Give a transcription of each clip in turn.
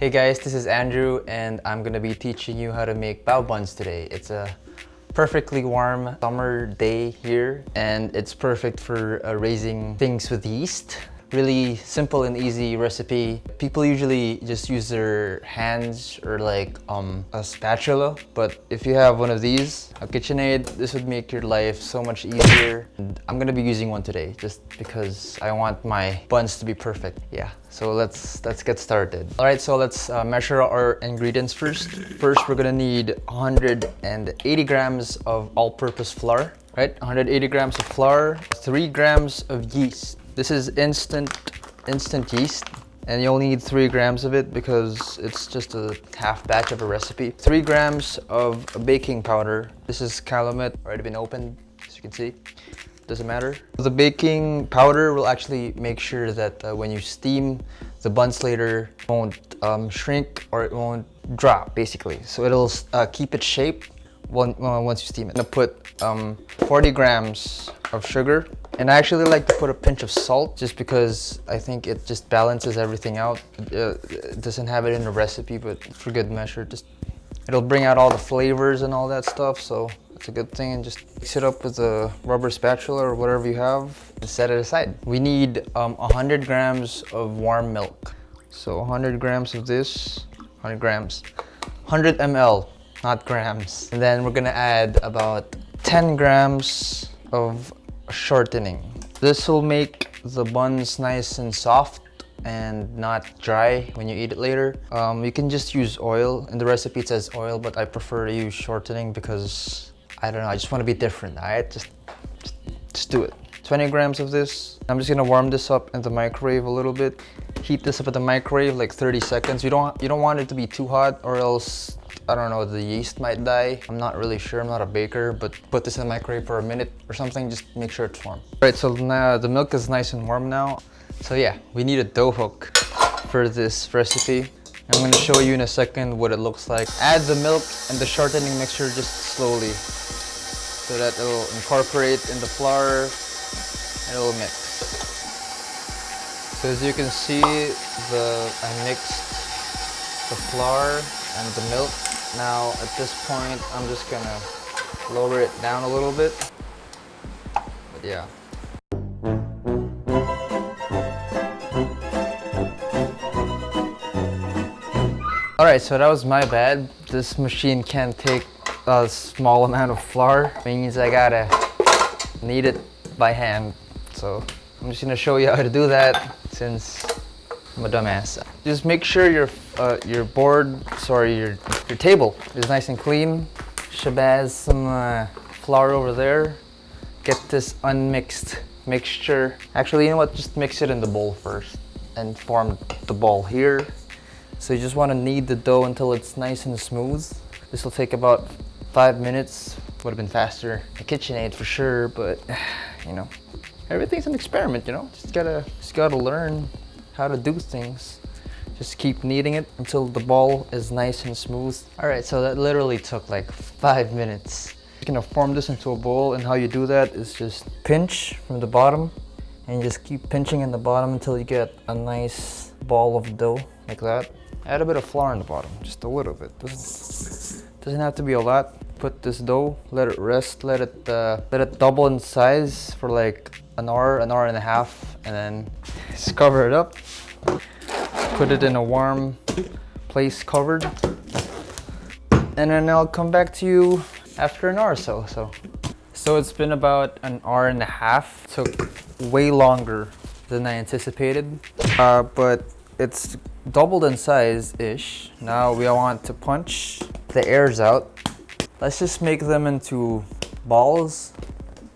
Hey guys, this is Andrew and I'm gonna be teaching you how to make bao buns today. It's a perfectly warm summer day here and it's perfect for uh, raising things with yeast. Really simple and easy recipe. People usually just use their hands or like um, a spatula, but if you have one of these, a KitchenAid, this would make your life so much easier. And I'm gonna be using one today just because I want my buns to be perfect. Yeah, so let's let's get started. All right, so let's uh, measure our ingredients first. First, we're gonna need 180 grams of all-purpose flour, right? 180 grams of flour, 3 grams of yeast, this is instant, instant yeast and you only need three grams of it because it's just a half batch of a recipe. Three grams of baking powder. This is Calumet, already been opened, as you can see. Doesn't matter. The baking powder will actually make sure that uh, when you steam, the buns later won't um, shrink or it won't drop, basically. So it'll uh, keep its shape once you steam it. I'm gonna put um, 40 grams of sugar and I actually like to put a pinch of salt just because I think it just balances everything out. Uh, it doesn't have it in the recipe, but for good measure, just it'll bring out all the flavors and all that stuff. So it's a good thing and just mix it up with a rubber spatula or whatever you have and set it aside. We need um, 100 grams of warm milk. So 100 grams of this, 100 grams, 100 ml, not grams. And then we're gonna add about 10 grams of shortening. This will make the buns nice and soft and not dry when you eat it later. Um, you can just use oil. In the recipe it says oil, but I prefer to use shortening because, I don't know, I just want to be different, alright? Just, just, just do it. 20 grams of this. I'm just gonna warm this up in the microwave a little bit. Heat this up at the microwave like 30 seconds. You don't, you don't want it to be too hot or else I don't know, the yeast might die. I'm not really sure, I'm not a baker, but put this in the microwave for a minute or something, just make sure it's warm. All right, so now the milk is nice and warm now. So yeah, we need a dough hook for this recipe. I'm gonna show you in a second what it looks like. Add the milk and the shortening mixture just slowly so that it'll incorporate in the flour and it'll mix. So as you can see, the I mixed the flour and the milk now at this point, I'm just gonna lower it down a little bit. But yeah. Alright, so that was my bad. This machine can't take a small amount of flour. Means I gotta knead it by hand. So I'm just gonna show you how to do that since I'm a dumbass. Just make sure your uh, your board, sorry, your your table is nice and clean. Shabazz some uh, flour over there. Get this unmixed mixture. Actually, you know what? Just mix it in the bowl first and form the ball here. So you just want to knead the dough until it's nice and smooth. This will take about five minutes. Would have been faster. The KitchenAid for sure, but you know, everything's an experiment. You know, just gotta just gotta learn how to do things. Just keep kneading it until the ball is nice and smooth. All right, so that literally took like five minutes. You're gonna form this into a bowl and how you do that is just pinch from the bottom and just keep pinching in the bottom until you get a nice ball of dough like that. Add a bit of flour in the bottom, just a little bit. Doesn't, doesn't have to be a lot. Put this dough, let it rest, let it uh, let it double in size for like an hour, an hour and a half, and then just cover it up. Put it in a warm place covered. And then I'll come back to you after an hour or so so. So it's been about an hour and a half. Took way longer than I anticipated. Uh, but it's doubled in size ish now we want to punch the airs out. Let's just make them into balls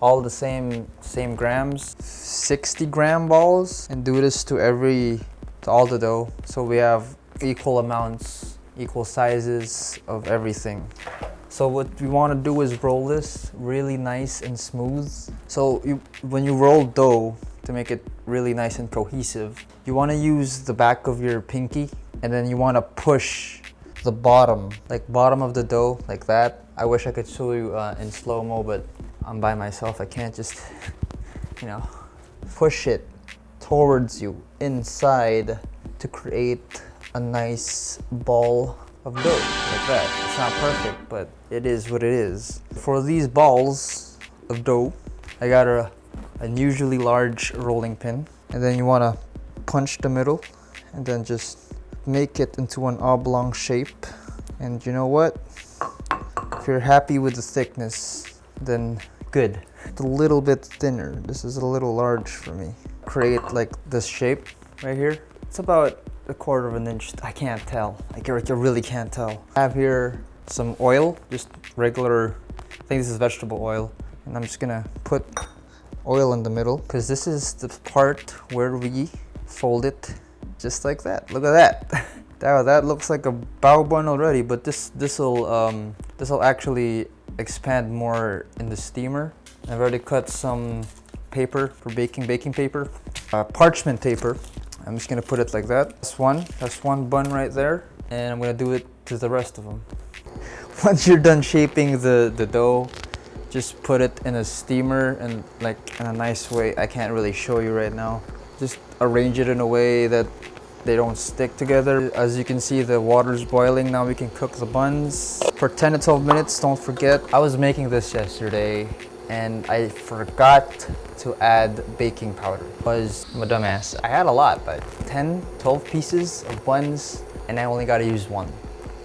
all the same same grams 60 gram balls and do this to every to all the dough. So we have equal amounts, equal sizes of everything. So what we want to do is roll this really nice and smooth. So you, when you roll dough to make it really nice and cohesive, you want to use the back of your pinky and then you want to push the bottom, like bottom of the dough like that. I wish I could show you uh, in slow-mo, but I'm by myself. I can't just, you know, push it towards you inside to create a nice ball of dough like that. It's not perfect, but it is what it is. For these balls of dough, I got a unusually large rolling pin. And then you wanna punch the middle and then just make it into an oblong shape. And you know what? If you're happy with the thickness, then good. It's a little bit thinner. This is a little large for me. Create like this shape right here. It's about a quarter of an inch. I can't tell. I really can't tell. I have here some oil, just regular, I think this is vegetable oil. And I'm just gonna put oil in the middle because this is the part where we fold it just like that. Look at that. that, that looks like a bao bun already, but this this will um, this will actually expand more in the steamer. I've already cut some paper for baking, baking paper, uh, parchment paper. I'm just gonna put it like that. That's one, that's one bun right there. And I'm gonna do it to the rest of them. Once you're done shaping the, the dough, just put it in a steamer and like in a nice way. I can't really show you right now. Just arrange it in a way that they don't stick together. As you can see, the water's boiling. Now we can cook the buns. For 10 to 12 minutes, don't forget. I was making this yesterday and I forgot to add baking powder. Was a dumbass. I had a lot, but 10, 12 pieces of buns and I only got to use one.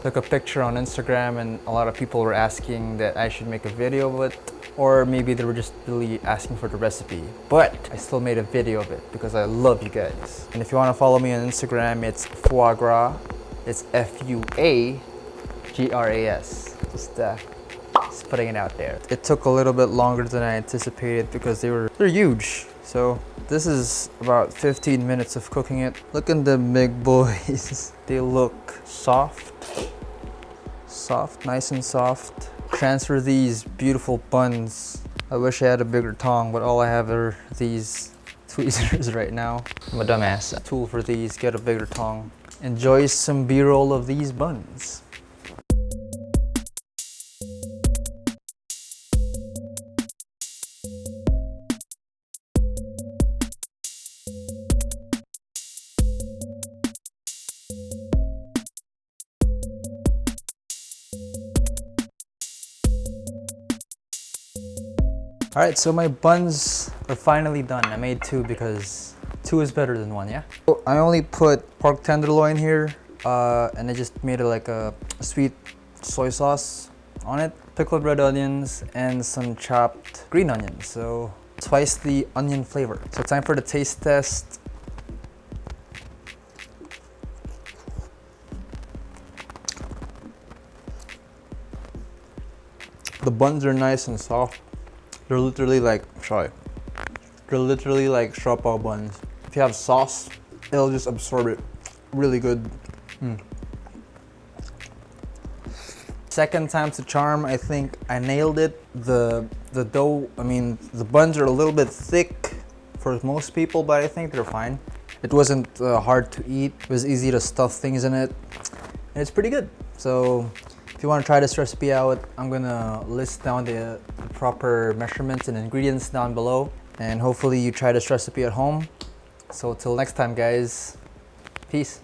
Took a picture on Instagram and a lot of people were asking that I should make a video of it or maybe they were just really asking for the recipe. But I still made a video of it because I love you guys. And if you want to follow me on Instagram, it's foie gras. It's F-U-A-G-R-A-S. Just, uh, putting it out there. It took a little bit longer than I anticipated because they were, they're huge. So this is about 15 minutes of cooking it. Look at the big boys. they look soft, soft, nice and soft transfer these beautiful buns. I wish I had a bigger tong, but all I have are these tweezers right now. I'm a dumbass. Tool for these, get a bigger tong. Enjoy some b-roll of these buns. All right, so my buns are finally done. I made two because two is better than one, yeah? I only put pork tenderloin here uh, and I just made it like a sweet soy sauce on it, pickled red onions, and some chopped green onions. So twice the onion flavor. So time for the taste test. The buns are nice and soft. They're literally like, sorry, they're literally like siopao buns. If you have sauce, it'll just absorb it really good. Mm. Second time's a charm, I think I nailed it. The, the dough, I mean, the buns are a little bit thick for most people, but I think they're fine. It wasn't uh, hard to eat. It was easy to stuff things in it. And it's pretty good. So if you want to try this recipe out, I'm gonna list down the, the proper measurements and ingredients down below. And hopefully you try this recipe at home. So till next time guys, peace.